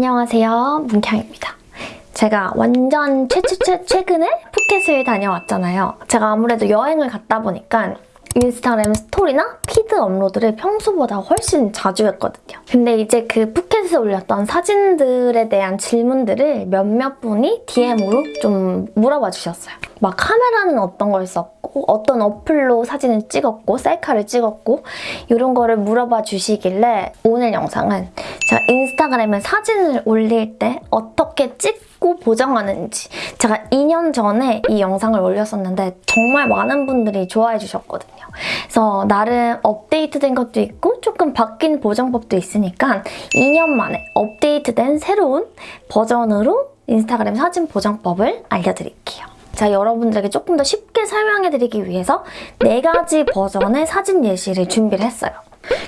안녕하세요. 문경입니다. 제가 완전 최 최 최 최근에 푸켓을 다녀왔잖아요. 제가 아무래도 여행을 갔다 보니까 인스타그램 스토리나 피드 업로드를 평소보다 훨씬 자주 했거든요. 근데 이제 그 푸켓에 올렸던 사진들에 대한 질문들을 몇몇 분이 DM으로 좀 물어봐 주셨어요. 막 카메라는 어떤 걸 썼고 어떤 어플로 사진을 찍었고 셀카를 찍었고 이런 거를 물어봐 주시길래 오늘 영상은 제가 인스타그램에 사진을 올릴 때 어떻게 찍 고 보정하는지 제가 2년 전에 이 영상을 올렸었는데 정말 많은 분들이 좋아해 주셨거든요. 그래서 나름 업데이트된 것도 있고 조금 바뀐 보정법도 있으니까 2년 만에 업데이트된 새로운 버전으로 인스타그램 사진 보정법을 알려드릴게요. 자, 여러분들에게 조금 더 쉽게 설명해드리기 위해서 네 가지 버전의 사진 예시를 준비를 했어요.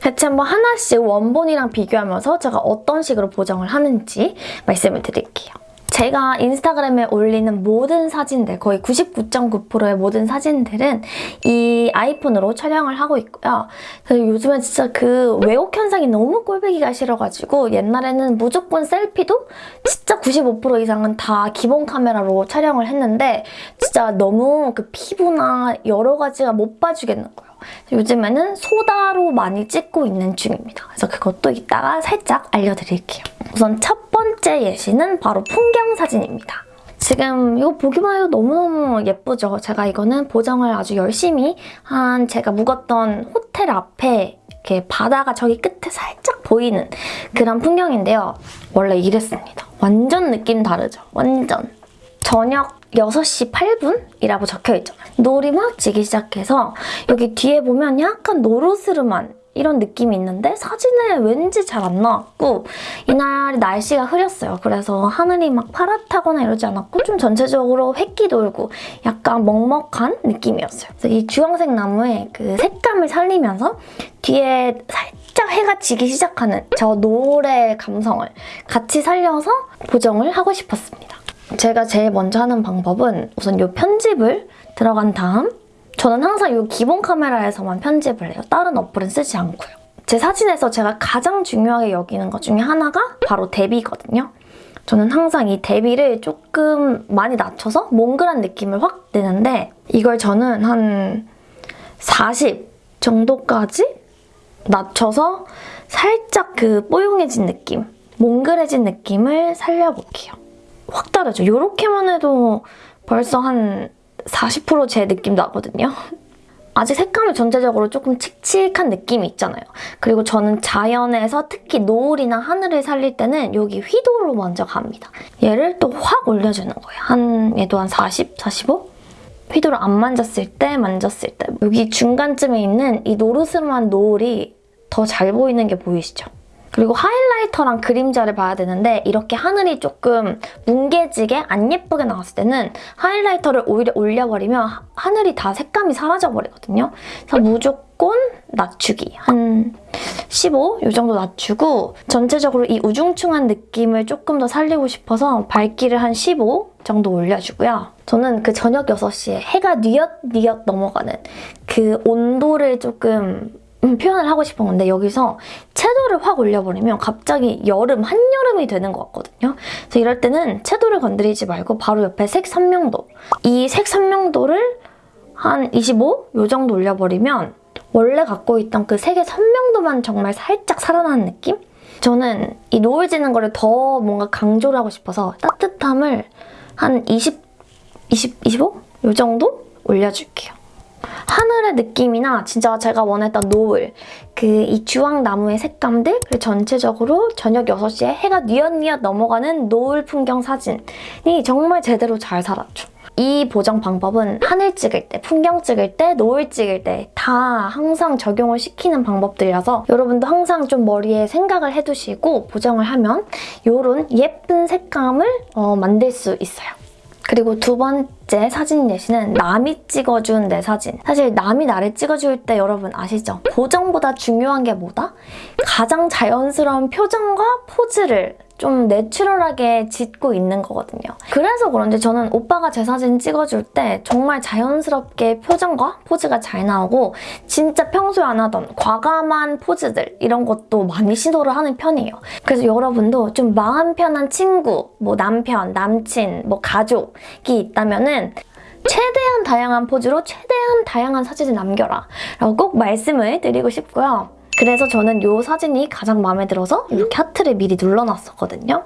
대체 한번 하나씩 원본이랑 비교하면서 제가 어떤 식으로 보정을 하는지 말씀을 드릴게요. 제가 인스타그램에 올리는 모든 사진들, 거의 99.9%의 모든 사진들은 이 아이폰으로 촬영을 하고 있고요. 요즘엔 진짜 그 왜곡 현상이 너무 꼴보기가 싫어가지고 옛날에는 무조건 셀피도 진짜 95% 이상은 다 기본 카메라로 촬영을 했는데 진짜 너무 그 피부나 여러 가지가 못 봐주겠는 거예요. 요즘에는 소다로 많이 찍고 있는 중입니다. 그래서 그것도 이따가 살짝 알려드릴게요. 우선 첫 번째 예시는 바로 풍경 사진입니다. 지금 이거 보기만 해도 너무너무 예쁘죠? 제가 이거는 보정을 아주 열심히 한 제가 묵었던 호텔 앞에 이렇게 바다가 저기 끝에 살짝 보이는 그런 풍경인데요. 원래 이랬습니다. 완전 느낌 다르죠? 완전. 저녁 6시 8분이라고 적혀있잖아요. 노을이 막 지기 시작해서 여기 뒤에 보면 약간 노르스름한 이런 느낌이 있는데 사진에 왠지 잘 안 나왔고 이날 날씨가 흐렸어요. 그래서 하늘이 막 파랗다거나 이러지 않았고 좀 전체적으로 획기 돌고 약간 먹먹한 느낌이었어요. 그래서 이 주황색 나무의 그 색감을 살리면서 뒤에 살짝 해가 지기 시작하는 저 노을의 감성을 같이 살려서 보정을 하고 싶었습니다. 제가 제일 먼저 하는 방법은 우선 이 편집을 들어간 다음 저는 항상 이 기본 카메라에서만 편집을 해요. 다른 어플은 쓰지 않고요. 제 사진에서 제가 가장 중요하게 여기는 것 중에 하나가 바로 대비거든요. 저는 항상 이 대비를 조금 많이 낮춰서 몽글한 느낌을 확 내는데 이걸 저는 한 40 정도까지 낮춰서 살짝 그 뽀용해진 느낌, 몽글해진 느낌을 살려볼게요. 확 다르죠? 이렇게만 해도 벌써 한 40%제 느낌 나거든요. 아직 색감이 전체적으로 조금 칙칙한 느낌이 있잖아요. 그리고 저는 자연에서 특히 노을이나 하늘을 살릴 때는 여기 휘도로 먼저 갑니다. 얘를 또 확 올려주는 거예요. 한 얘도 한 40, 45? 휘도를 안 만졌을 때, 만졌을 때 여기 중간쯤에 있는 이 노르스름한 노을이 더 잘 보이는 게 보이시죠? 그리고 하이라이터랑 그림자를 봐야 되는데 이렇게 하늘이 조금 뭉개지게 안 예쁘게 나왔을 때는 하이라이터를 오히려 올려버리면 하늘이 다 색감이 사라져버리거든요. 그래서 무조건 낮추기. 한 15? 이 정도 낮추고 전체적으로 이 우중충한 느낌을 조금 더 살리고 싶어서 밝기를 한 15 정도 올려주고요. 저는 그 저녁 6시에 해가 뉘엿뉘엿 넘어가는 그 온도를 조금 음, 표현을 하고 싶은 건데 여기서 채도를 확 올려버리면 갑자기 여름, 한여름이 되는 것 같거든요. 그래서 이럴 때는 채도를 건드리지 말고 바로 옆에 색 선명도 이 색 선명도를 한 25? 요 정도 올려버리면 원래 갖고 있던 그 색의 선명도만 정말 살짝 살아나는 느낌? 저는 이 노을 지는 거를 더 뭔가 강조를 하고 싶어서 따뜻함을 한 20, 20, 25? 요 정도 올려줄게요. 하늘의 느낌이나 진짜 제가 원했던 노을 그 이 주황나무의 색감들 그리고 전체적으로 저녁 6시에 해가 뉘엿뉘엿 넘어가는 노을 풍경 사진이 정말 제대로 잘 살았죠. 이 보정 방법은 하늘 찍을 때, 풍경 찍을 때, 노을 찍을 때 다 항상 적용을 시키는 방법들이라서 여러분도 항상 좀 머리에 생각을 해두시고 보정을 하면 이런 예쁜 색감을 어, 만들 수 있어요. 그리고 두 번째 사진 예시는 남이 찍어준 내 사진. 사실 남이 나를 찍어줄 때 여러분 아시죠? 보정보다 중요한 게 뭐다? 가장 자연스러운 표정과 포즈를 좀 내추럴하게 짓고 있는 거거든요. 그래서 그런지 저는 오빠가 제 사진 찍어줄 때 정말 자연스럽게 표정과 포즈가 잘 나오고 진짜 평소에 안 하던 과감한 포즈들 이런 것도 많이 시도를 하는 편이에요. 그래서 여러분도 좀 마음 편한 친구, 뭐 남편, 남친, 뭐 가족이 있다면 은 최대한 다양한 포즈로 최대한 다양한 사진을 남겨라 라고 꼭 말씀을 드리고 싶고요. 그래서 저는 이 사진이 가장 마음에 들어서 이렇게 하트를 미리 눌러놨었거든요.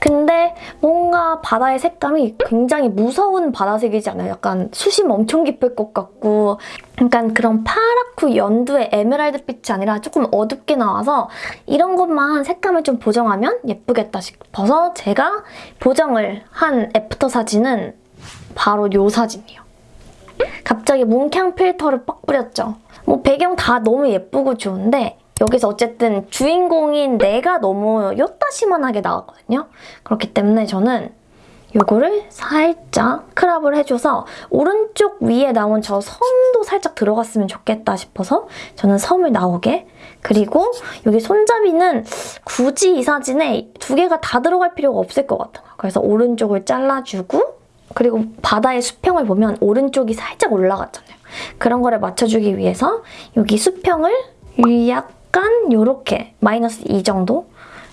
근데 뭔가 바다의 색감이 굉장히 무서운 바다색이지 않아요? 약간 수심 엄청 깊을 것 같고 약간 그런 파랗고 연두의 에메랄드빛이 아니라 조금 어둡게 나와서 이런 것만 색감을 좀 보정하면 예쁘겠다 싶어서 제가 보정을 한 after 사진은 바로 이 사진이에요. 갑자기 뭉캉 필터를 빡 뿌렸죠. 뭐 배경 다 너무 예쁘고 좋은데 여기서 어쨌든 주인공인 내가 너무 요따시만하게 나왔거든요. 그렇기 때문에 저는 요거를 살짝 crop을 해줘서 오른쪽 위에 나온 저 섬도 살짝 들어갔으면 좋겠다 싶어서 저는 섬을 나오게 그리고 여기 손잡이는 굳이 이 사진에 두 개가 다 들어갈 필요가 없을 것 같아요. 그래서 오른쪽을 잘라주고 그리고 바다의 수평을 보면 오른쪽이 살짝 올라갔잖아요. 그런 거를 맞춰주기 위해서 여기 수평을 약간 이렇게 마이너스 2 정도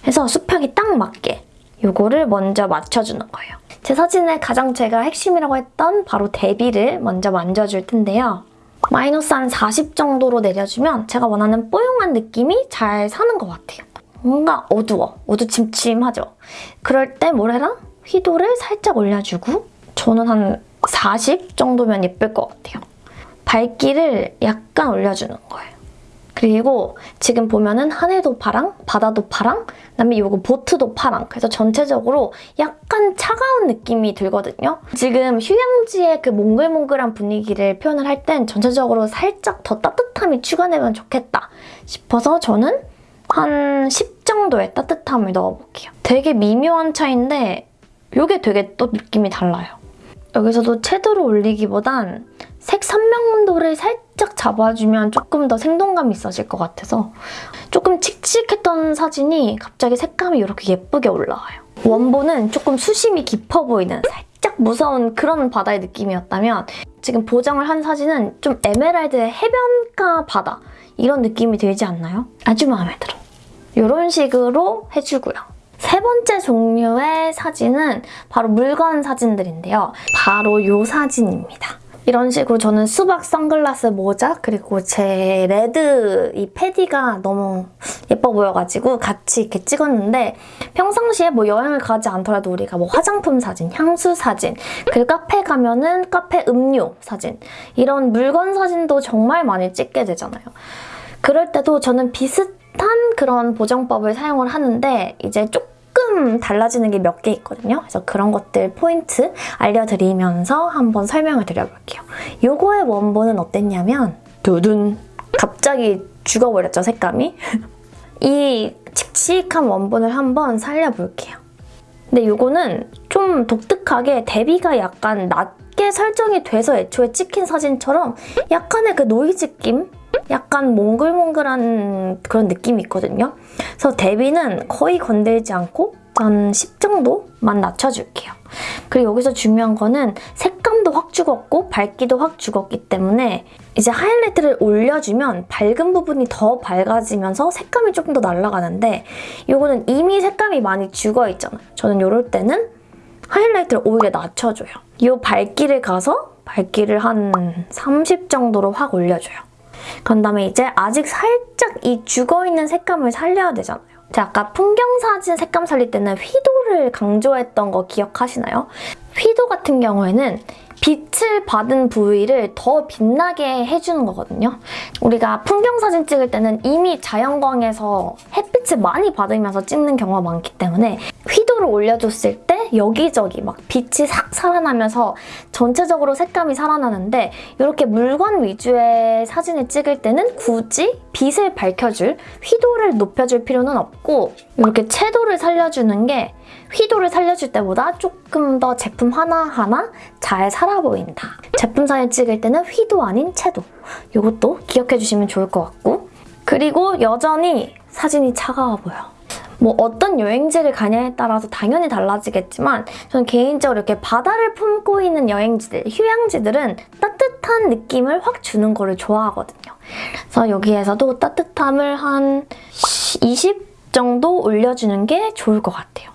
해서 수평이 딱 맞게 이거를 먼저 맞춰주는 거예요. 제 사진의 가장 제가 핵심이라고 했던 바로 대비를 먼저 만져줄 텐데요. 마이너스 한 40 정도로 내려주면 제가 원하는 뽀용한 느낌이 잘 사는 것 같아요. 뭔가 어두워, 어두침침하죠? 그럴 때 뭘 해라? 휘도를 살짝 올려주고 저는 한 40 정도면 예쁠 것 같아요. 밝기를 약간 올려주는 거예요. 그리고 지금 보면은 하늘도 파랑, 바다도 파랑, 그다음에 이거 보트도 파랑. 그래서 전체적으로 약간 차가운 느낌이 들거든요. 지금 휴양지의 그 몽글몽글한 분위기를 표현을 할 땐 전체적으로 살짝 더 따뜻함이 추가되면 좋겠다 싶어서 저는 한 10 정도의 따뜻함을 넣어볼게요. 되게 미묘한 차인데 이게 되게 또 느낌이 달라요. 여기서도 채도를 올리기보단 색 선명도를 살짝 잡아주면 조금 더 생동감이 있어질 것 같아서 조금 칙칙했던 사진이 갑자기 색감이 이렇게 예쁘게 올라와요. 원본은 조금 수심이 깊어 보이는 살짝 무서운 그런 바다의 느낌이었다면 지금 보정을 한 사진은 좀 에메랄드의 해변가 바다 이런 느낌이 들지 않나요? 아주 마음에 들어. 이런 식으로 해주고요. 세 번째 종류의 사진은 바로 물건 사진들인데요. 바로 이 사진입니다. 이런 식으로 저는 수박 선글라스 모자 그리고 제 레드 이 패디가 너무 예뻐 보여가지고 같이 이렇게 찍었는데 평상시에 뭐 여행을 가지 않더라도 우리가 뭐 화장품 사진, 향수 사진 그리고 카페 가면은 카페 음료 사진 이런 물건 사진도 정말 많이 찍게 되잖아요. 그럴 때도 저는 비슷한 그런 보정법을 사용을 하는데 이제 조금 조금 달라지는 게 몇 개 있거든요. 그래서 그런 것들 포인트 알려드리면서 한번 설명을 드려볼게요. 요거의 원본은 어땠냐면 두둔 갑자기 죽어버렸죠, 색감이? 이 칙칙한 원본을 한번 살려볼게요. 근데 이거는 좀 독특하게 대비가 약간 낮게 설정이 돼서 애초에 찍힌 사진처럼 약간의 그 노이즈 낌? 약간 몽글몽글한 그런 느낌이 있거든요. 그래서 대비는 거의 건들지 않고 한 10 정도만 낮춰줄게요. 그리고 여기서 중요한 거는 색감도 확 죽었고 밝기도 확 죽었기 때문에 이제 하이라이트를 올려주면 밝은 부분이 더 밝아지면서 색감이 조금 더 날아가는데 이거는 이미 색감이 많이 죽어있잖아요. 저는 이럴 때는 하이라이트를 오히려 낮춰줘요. 이 밝기를 가서 밝기를 한 30 정도로 확 올려줘요. 그런 다음에 이제 아직 살짝 이 죽어있는 색감을 살려야 되잖아요. 제가 아까 풍경사진 색감 살릴 때는 휘도를 강조했던 거 기억하시나요? 휘도 같은 경우에는 빛을 받은 부위를 더 빛나게 해주는 거거든요. 우리가 풍경사진 찍을 때는 이미 자연광에서 햇빛을 많이 받으면서 찍는 경우가 많기 때문에 휘도를 올려줬을 때 여기저기 막 빛이 싹 살아나면서 전체적으로 색감이 살아나는데 이렇게 물건 위주의 사진을 찍을 때는 굳이 빛을 밝혀줄 휘도를 높여줄 필요는 없고 이렇게 채도를 살려주는 게 휘도를 살려줄 때보다 조금 더 제품 하나하나 잘 살아 보인다. 제품 사진 찍을 때는 휘도 아닌 채도. 이것도 기억해주시면 좋을 것 같고 그리고 여전히 사진이 차가워 보여. 뭐 어떤 여행지를 가냐에 따라서 당연히 달라지겠지만 저는 개인적으로 이렇게 바다를 품고 있는 여행지들, 휴양지들은 따뜻한 느낌을 확 주는 거를 좋아하거든요. 그래서 여기에서도 따뜻함을 한 20 정도 올려주는 게 좋을 것 같아요.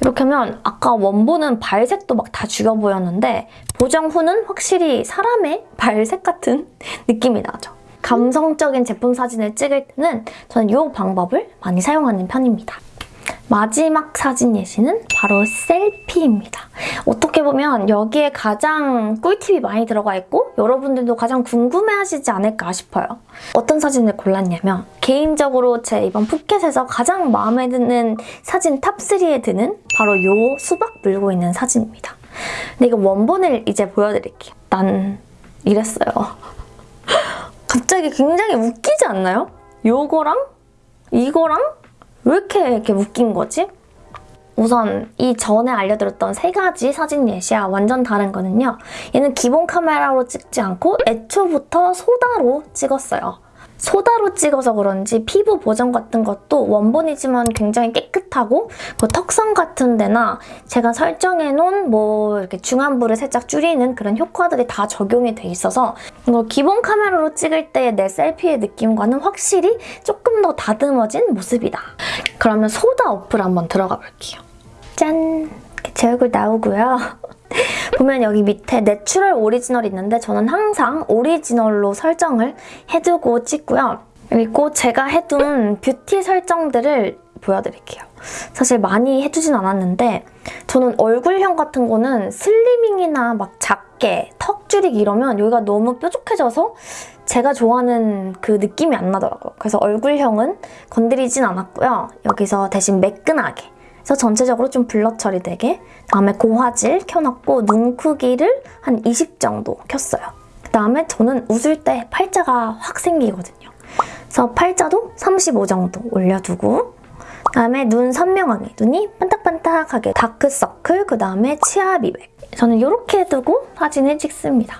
이렇게 하면 아까 원본은 발색도 막 다 죽여 보였는데 보정 후는 확실히 사람의 발색 같은 느낌이 나죠. 감성적인 제품 사진을 찍을 때는 저는 이 방법을 많이 사용하는 편입니다. 마지막 사진 예시는 바로 selfie입니다. 어떻게 보면 여기에 가장 꿀팁이 많이 들어가 있고 여러분들도 가장 궁금해하시지 않을까 싶어요. 어떤 사진을 골랐냐면 개인적으로 제 이번 푸켓에서 가장 마음에 드는 사진 top 3에 드는 바로 이 수박 물고 있는 사진입니다. 근데 이거 원본을 이제 보여드릴게요. 난 이랬어요. 갑자기 굉장히 웃기지 않나요? 요거랑 이거랑 왜 이렇게 이렇게 웃긴 거지? 우선 이 전에 알려드렸던 세 가지 사진 예시와 완전 다른 거는요. 얘는 기본 카메라로 찍지 않고 애초부터 소다로 찍었어요. 소다로 찍어서 그런지 피부 보정 같은 것도 원본이지만 굉장히 깨끗하고 그 턱선 같은 데나 제가 설정해놓은 뭐 이렇게 중안부를 살짝 줄이는 그런 효과들이 다 적용이 돼 있어서 이거 기본 카메라로 찍을 때의 내 selfie의 느낌과는 확실히 조금 더 다듬어진 모습이다. 그러면 소다 어플 한번 들어가 볼게요. 짠! 제 얼굴 나오고요. 보면 여기 밑에 natural 오리지널 있는데 저는 항상 오리지널로 설정을 해두고 찍고요. 그리고 제가 해둔 뷰티 설정들을 보여드릴게요. 사실 많이 해두진 않았는데 저는 얼굴형 같은 거는 슬리밍이나 막 작게 턱 줄이기 이러면 여기가 너무 뾰족해져서 제가 좋아하는 그 느낌이 안 나더라고요. 그래서 얼굴형은 건드리진 않았고요. 여기서 대신 매끈하게 그래서 전체적으로 좀 블러 처리되게 다음에 고화질 켜놨고 눈 크기를 한 20 정도 켰어요. 그다음에 저는 웃을 때 팔자가 확 생기거든요. 그래서 팔자도 35 정도 올려두고 그다음에 눈 선명하게 눈이 반딱반딱하게 다크서클 그다음에 치아 미백 저는 이렇게 두고 사진을 찍습니다.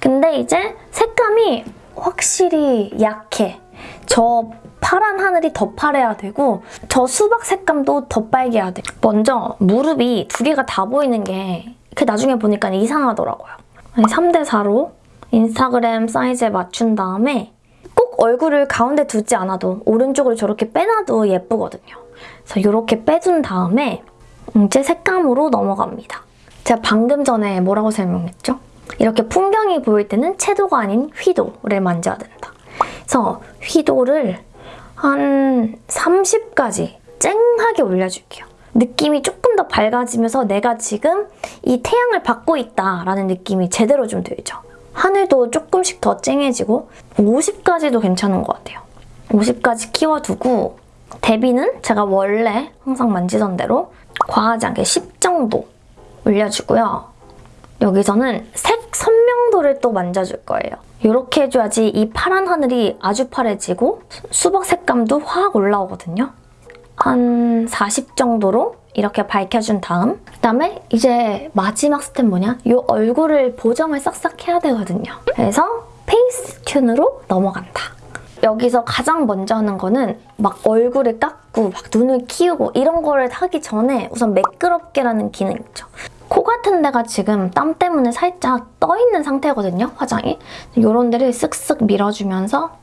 근데 이제 색감이 확실히 약해. 저 파란 하늘이 더 파래야 되고 저 수박 색감도 더 빨개야 돼. 먼저 무릎이 두 개가 다 보이는 게 그 나중에 보니까 이상하더라고요. 3대4로 인스타그램 사이즈에 맞춘 다음에 꼭 얼굴을 가운데 두지 않아도 오른쪽을 저렇게 빼놔도 예쁘거든요. 그래서 이렇게 빼준 다음에 이제 색감으로 넘어갑니다. 제가 방금 전에 뭐라고 설명했죠? 이렇게 풍경이 보일 때는 채도가 아닌 휘도를 만져야 된다. 그래서 휘도를 한 30까지 쨍하게 올려줄게요. 느낌이 조금 더 밝아지면서 내가 지금 이 태양을 받고 있다라는 느낌이 제대로 좀 들죠. 하늘도 조금씩 더 쨍해지고 50까지도 괜찮은 것 같아요. 50까지 키워두고 대비는 제가 원래 항상 만지던 대로 과하지 않게 10 정도 올려주고요. 여기서는 색 선명도를 또 만져줄 거예요. 이렇게 해줘야지 이 파란 하늘이 아주 파래지고 수박 색감도 확 올라오거든요. 한 40 정도로 이렇게 밝혀준 다음 그다음에 이제 마지막 스텝 뭐냐? 이 얼굴을 보정을 싹싹 해야 되거든요. 그래서 Facetune으로 넘어간다. 여기서 가장 먼저 하는 거는 막 얼굴을 깎고 막 눈을 키우고 이런 거를 하기 전에 우선 매끄럽게라는 기능 있죠. 코 같은 데가 지금 땀 때문에 살짝 떠있는 상태거든요, 화장이. 이런 데를 쓱쓱 밀어주면서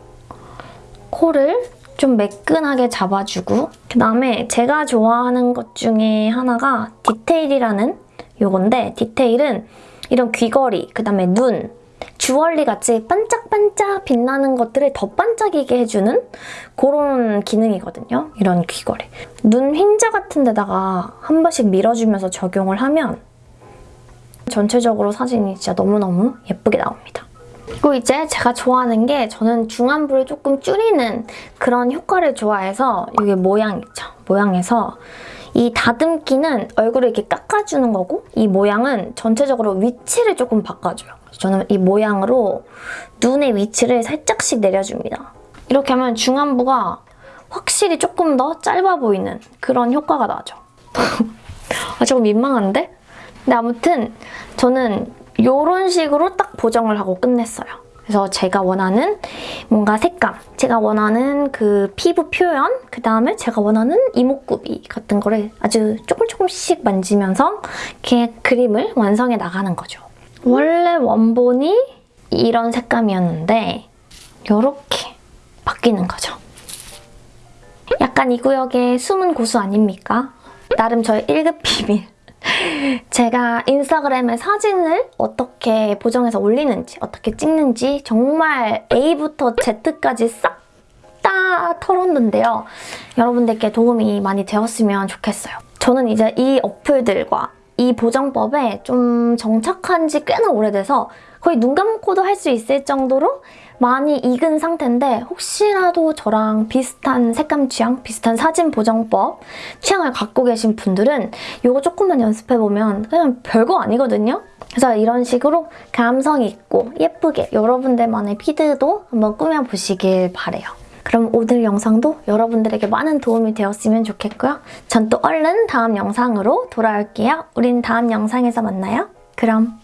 코를 좀 매끈하게 잡아주고 그다음에 제가 좋아하는 것 중에 하나가 디테일이라는 요건데 디테일은 이런 귀걸이, 그다음에 눈, 주얼리 같이 반짝반짝 빛나는 것들을 더 반짝이게 해주는 그런 기능이거든요. 이런 귀걸이. 눈 흰자 같은 데다가 한 번씩 밀어주면서 적용을 하면 전체적으로 사진이 진짜 너무너무 예쁘게 나옵니다. 그리고 이제 제가 좋아하는 게 저는 중안부를 조금 줄이는 그런 효과를 좋아해서 이게 모양 있죠? 모양에서 이 다듬기는 얼굴을 이렇게 깎아주는 거고 이 모양은 전체적으로 위치를 조금 바꿔줘요. 저는 이 모양으로 눈의 위치를 살짝씩 내려줍니다. 이렇게 하면 중안부가 확실히 조금 더 짧아 보이는 그런 효과가 나죠. 아, 조금 민망한데? 근데 아무튼 저는 이런 식으로 딱 보정을 하고 끝냈어요. 그래서 제가 원하는 뭔가 색감, 제가 원하는 그 피부 표현, 그 다음에 제가 원하는 이목구비 같은 거를 아주 조금 조금씩 만지면서 이렇게 그림을 완성해 나가는 거죠. 원래 원본이 이런 색감이었는데 이렇게 바뀌는 거죠. 약간 이 구역의 숨은 고수 아닙니까? 나름 저의 1급 비밀. 제가 인스타그램에 사진을 어떻게 보정해서 올리는지, 어떻게 찍는지 정말 A부터 Z까지 싹 다 털었는데요. 여러분들께 도움이 많이 되었으면 좋겠어요. 저는 이제 이 어플들과 이 보정법에 좀 정착한 지 꽤나 오래돼서 거의 눈 감고도 할 수 있을 정도로 많이 익은 상태인데 혹시라도 저랑 비슷한 색감 취향, 비슷한 사진 보정법 취향을 갖고 계신 분들은 이거 조금만 연습해보면 그냥 별거 아니거든요? 그래서 이런 식으로 감성 있고 예쁘게 여러분들만의 피드도 한번 꾸며보시길 바래요. 그럼 오늘 영상도 여러분들에게 많은 도움이 되었으면 좋겠고요. 전 또 얼른 다음 영상으로 돌아올게요. 우린 다음 영상에서 만나요. 그럼